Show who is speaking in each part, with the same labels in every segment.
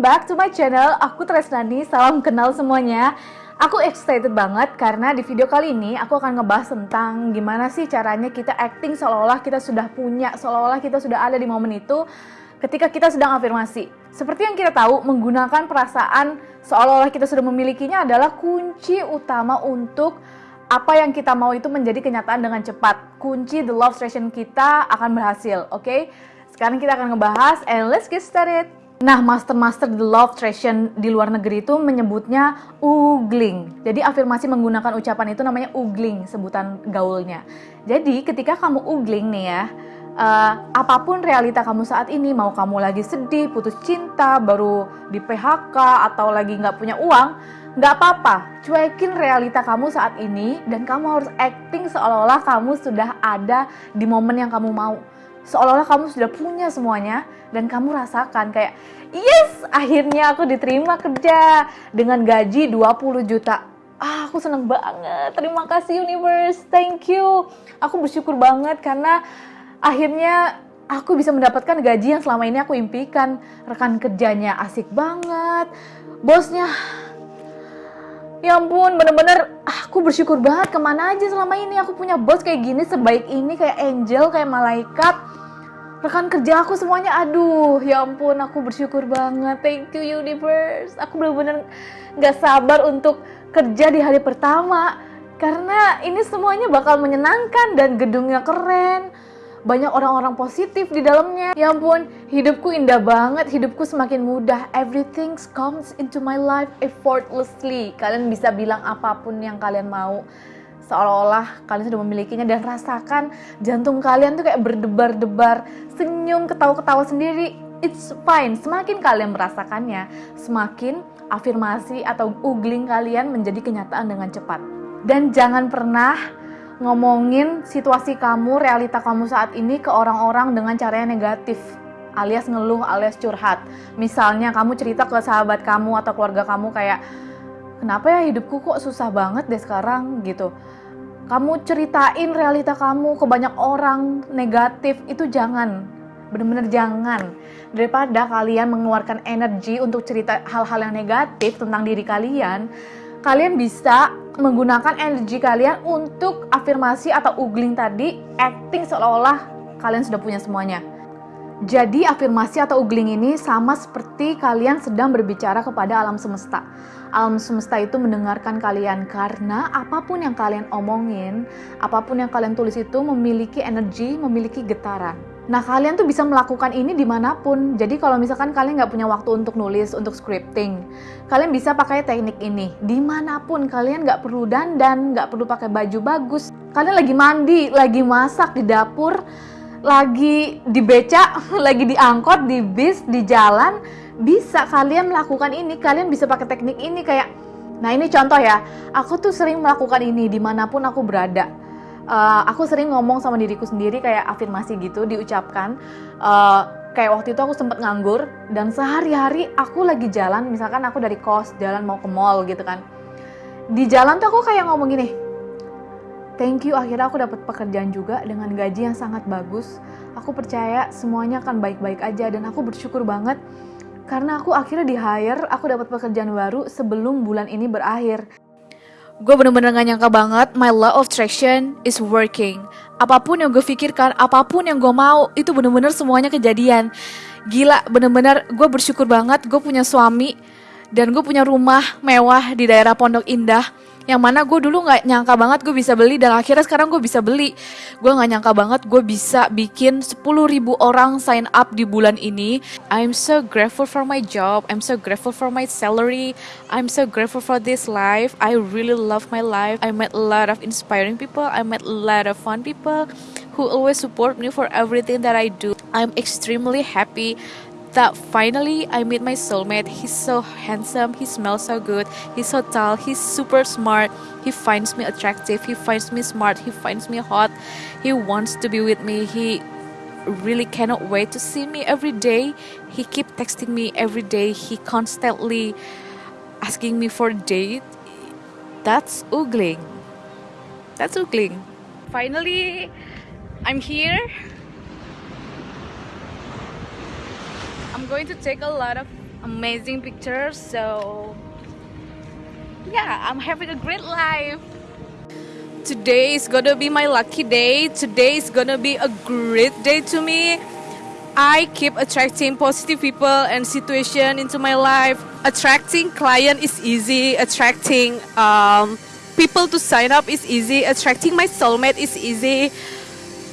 Speaker 1: back to my channel. Aku Tresnani, salam kenal semuanya. Aku excited banget karena di video kali ini aku akan ngebahas tentang gimana sih caranya kita acting seolah-olah kita sudah punya, seolah-olah kita sudah ada di momen itu ketika kita sedang afirmasi. Seperti yang kita tahu, menggunakan perasaan seolah-olah kita sudah memilikinya adalah kunci utama untuk apa yang kita mau itu menjadi kenyataan dengan cepat. Kunci the love station kita akan berhasil, oke? Okay? Sekarang kita akan ngebahas and let's get started. Nah, master-master the love tradition di luar negeri itu menyebutnya ugling. Jadi afirmasi menggunakan ucapan itu namanya ugling, sebutan gaulnya. Jadi ketika kamu ugling nih ya, uh, apa pun realita kamu saat ini, mau kamu lagi sedih, putus cinta, baru di PHK, atau lagi nggak punya uang, nggak apa-apa, cuekin realita kamu saat ini dan kamu harus acting seolah-olah kamu sudah ada di momen yang kamu mau seolah-olah kamu sudah punya semuanya dan kamu rasakan kayak yes akhirnya aku diterima kerja dengan gaji 20 juta. Ah aku seneng banget. Terima kasih universe. Thank you. Aku bersyukur banget karena akhirnya aku bisa mendapatkan gaji yang selama ini aku impikan. Rekan kerjanya asik banget. Bosnya Ya ampun, bener-bener aku bersyukur banget ke mana aja selama ini aku punya bos kayak gini, sebaik ini, kayak angel, kayak malaikat. Rekan kerja aku semuanya, aduh, ya ampun, aku bersyukur banget. Thank you universe. Aku bener-bener gak sabar untuk kerja di hari pertama. Karena ini semuanya bakal menyenangkan dan gedungnya keren banyak orang-orang positif di dalamnya. Ya ampun, hidupku indah banget, hidupku semakin mudah. Everything comes into my life effortlessly. Kalian bisa bilang apa pun yang kalian mau. Seolah-olah kalian sudah memilikinya dan rasakan jantung kalian tuh kayak berdebar-debar, senyum, ketawa-ketawa sendiri. It's fine. Semakin kalian merasakannya, semakin afirmasi atau ugling kalian menjadi kenyataan dengan cepat. Dan jangan pernah ngomongin situasi kamu, realita kamu saat ini ke orang-orang dengan cara yang negatif alias ngeluh alias curhat. Misalnya kamu cerita ke sahabat kamu atau keluarga kamu kayak kenapa ya hidupku kok susah banget deh sekarang gitu. Kamu ceritain realita kamu ke banyak orang negatif itu jangan. Bener-bener jangan. Daripada kalian mengeluarkan energi untuk cerita hal-hal yang negatif tentang diri kalian, kalian bisa menggunakan energi kalian untuk afirmasi atau ugling tadi, acting seolah-olah kalian sudah punya semuanya. Jadi afirmasi atau ugling ini sama seperti kalian sedang berbicara kepada alam semesta. Alam semesta itu mendengarkan kalian karena apa pun yang kalian omongin, apa pun yang kalian tulis itu memiliki energi, memiliki getaran. Nah kalian tuh bisa melakukan ini di mana pun. Jadi kalau misalkan kalian nggak punya waktu untuk nulis, untuk scripting, kalian bisa pakai teknik ini. Di mana pun kalian nggak perlu dandan, nggak perlu pakai baju bagus. Kalian lagi mandi, lagi masak di dapur, lagi di beca, lagi di angkot, di bis, di jalan, bisa kalian melakukan ini. Kalian bisa pakai teknik ini kayak, nah ini contoh ya. Aku tuh sering melakukan ini di mana pun aku berada uh, aku sering ngomong sama diriku sendiri kayak afirmasi gitu diucapkan. Uh, kayak waktu itu aku sempet nganggur dan sehari-hari aku lagi jalan misalkan aku dari kos jalan mau ke mall gitu kan. Di jalan tuh aku kayak ngomong gini thank you akhirnya aku dapat pekerjaan juga dengan gaji yang sangat bagus. Aku percaya semuanya akan baik-baik aja dan aku bersyukur banget karena aku akhirnya di hire aku dapat pekerjaan baru sebelum bulan ini berakhir gue bener-bener gak nyangka banget my law of attraction is working. Apa pun yang gue pikirkan, apa pun yang gue mau, itu bener-bener semuanya kejadian. Gila, bener-bener gue bersyukur banget gue punya suami dan gue punya rumah mewah di daerah Pondok Indah yang mana gue dulu nggak nyangka banget gue bisa beli dan akhirnya sekarang gue bisa beli. Gue nggak nyangka banget gue bisa bikin 10 ribu orang sign up di bulan ini. I'm so grateful for my job I'm so grateful for my salary I'm so grateful for this life. I really love my life. I met a lot of inspiring people I met a lot of fun people who always support me for everything that I do. I'm extremely happy that finally I meet my soulmate. He's so handsome, he smells so good, he's so tall, he's super smart. He finds me attractive, he finds me smart, he finds me hot. He wants to be with me. He really cannot wait to see me every day. He keep texting me every day. He constantly asking me for a date. That's ugling. That's ugling. Finally, I'm here. I'm going to take a lot of amazing pictures. So yeah, I'm having a great life. Today is gonna be my lucky day. Today is gonna be a great day to me. I keep attracting positive people and situation into my life. Attracting client is easy. Attracting um, people to sign up is easy. Attracting my soulmate is easy.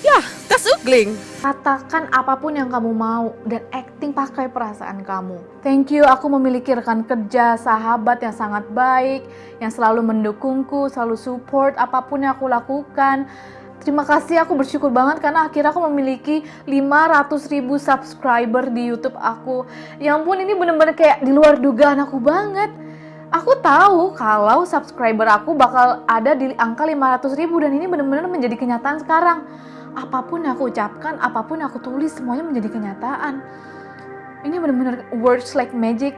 Speaker 1: Yeah, that's ugling. Katakan apa pun yang kamu mau dan acting pakai perasaan kamu. Thank you, aku memiliki rekan kerja, sahabat yang sangat baik, yang selalu mendukungku, selalu support apa pun yang aku lakukan. Terima kasih, aku bersyukur banget karena akhirnya aku memiliki 500 ribu subscriber di YouTube aku. Ya ampun, ini bener-bener kayak di luar dugaan aku banget. Aku tahu kalau subscriber aku bakal ada di angka 500 ribu dan ini bener-bener menjadi kenyataan sekarang apa pun yang aku ucapkan, apa pun yang aku tulis, semuanya menjadi kenyataan. Ini benar-benar words like magic.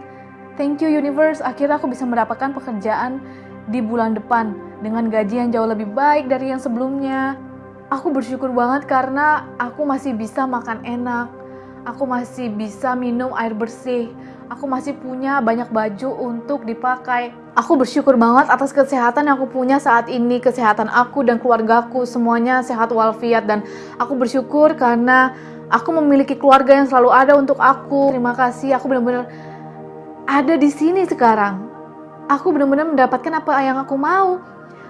Speaker 1: Thank you universe, akhirnya aku bisa mendapatkan pekerjaan di bulan depan dengan gaji yang jauh lebih baik dari yang sebelumnya. Aku bersyukur banget karena aku masih bisa makan enak, aku masih bisa minum air bersih, aku masih punya banyak baju untuk dipakai. Aku bersyukur banget atas kesehatan yang aku punya saat ini, kesehatan aku dan keluargaku semuanya sehat walafiat dan aku bersyukur karena aku memiliki keluarga yang selalu ada untuk aku. Terima kasih, aku benar-benar ada di sini sekarang. Aku benar-benar mendapatkan apa yang aku mau.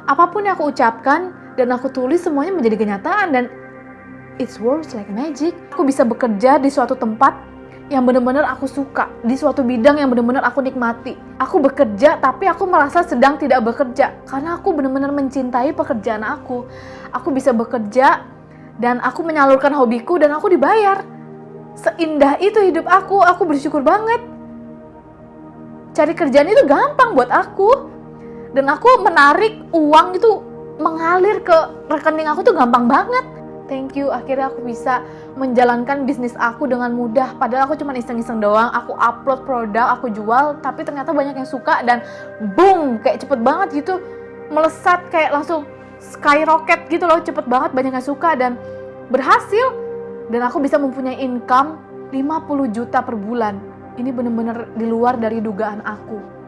Speaker 1: Apa pun yang aku ucapkan dan aku tulis semuanya menjadi kenyataan dan it's works like magic. Aku bisa bekerja di suatu tempat yang benar-benar aku suka di suatu bidang yang benar-benar aku nikmati. Aku bekerja tapi aku merasa sedang tidak bekerja karena aku benar-benar mencintai pekerjaan aku. Aku bisa bekerja dan aku menyalurkan hobiku dan aku dibayar. Seindah itu hidup aku, aku bersyukur banget. Cari kerjaan itu gampang buat aku. Dan aku menarik uang itu mengalir ke rekening aku tuh gampang banget thank you. Akhirnya aku bisa menjalankan bisnis aku dengan mudah. Padahal aku cuma iseng-iseng doang. Aku upload produk aku jual tapi ternyata banyak yang suka dan boom kayak cepet banget gitu. Melesat kayak langsung skyrocket gitu loh. Cepet banget banyak yang suka dan berhasil. Dan aku bisa mempunyai income 50 juta per bulan. Ini bener-bener di luar dari dugaan aku